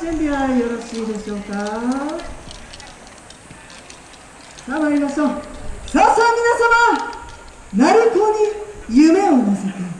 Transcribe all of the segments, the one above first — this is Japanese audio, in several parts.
準備はよろしいでしょうか？さあ参りましょう。さあさあ皆様鳴子に夢を乗せて。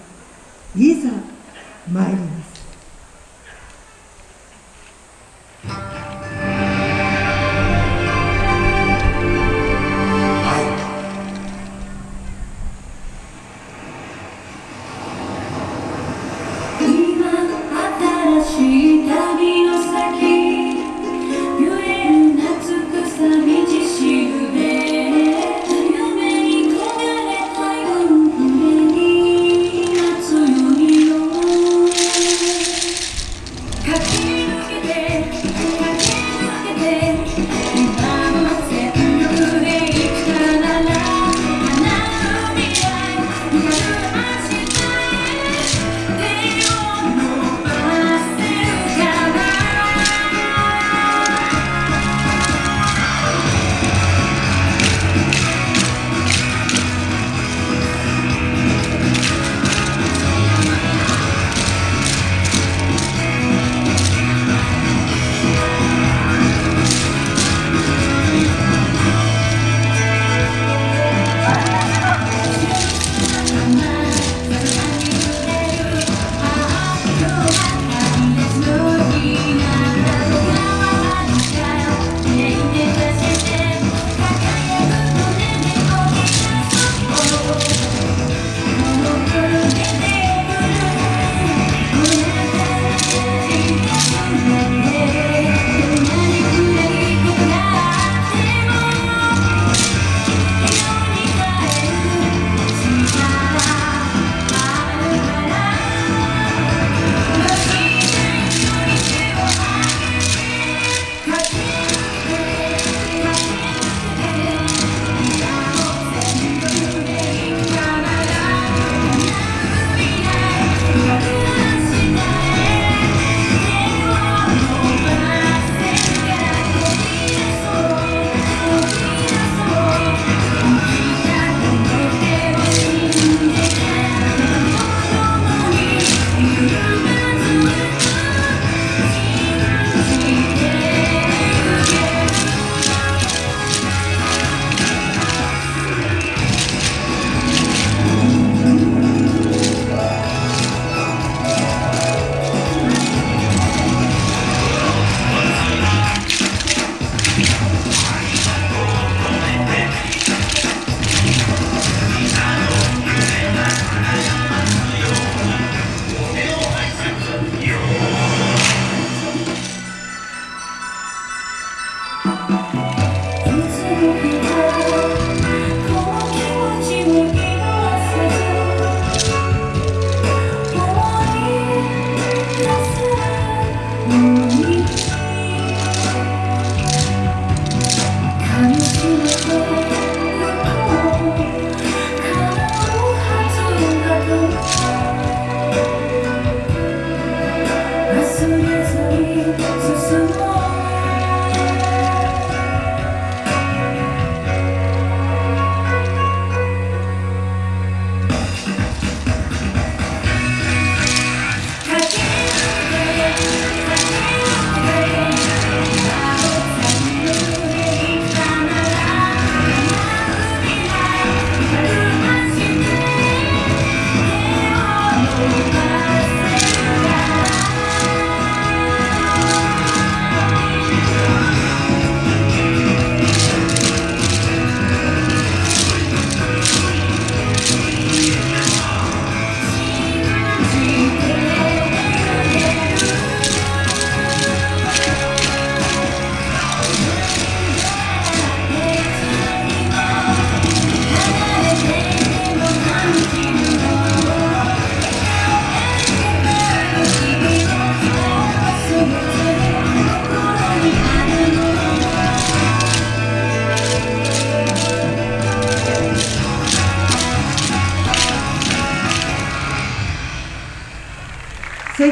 はい、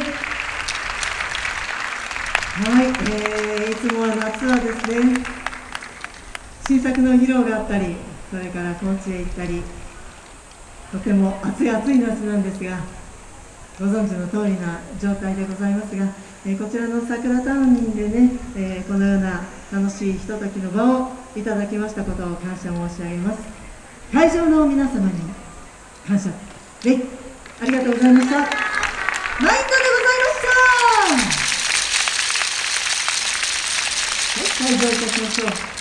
えー、いつもは夏はですね新作の披露があったりそれから高知へ行ったりとても暑い暑い夏なんですがご存知の通りな状態でございますが、えー、こちらの桜タウンでね、えー、このような楽しいひとときの場をいただきましたことを感謝申し上げます。会場の皆様に感謝。でありがとうございましたマインドでございましたは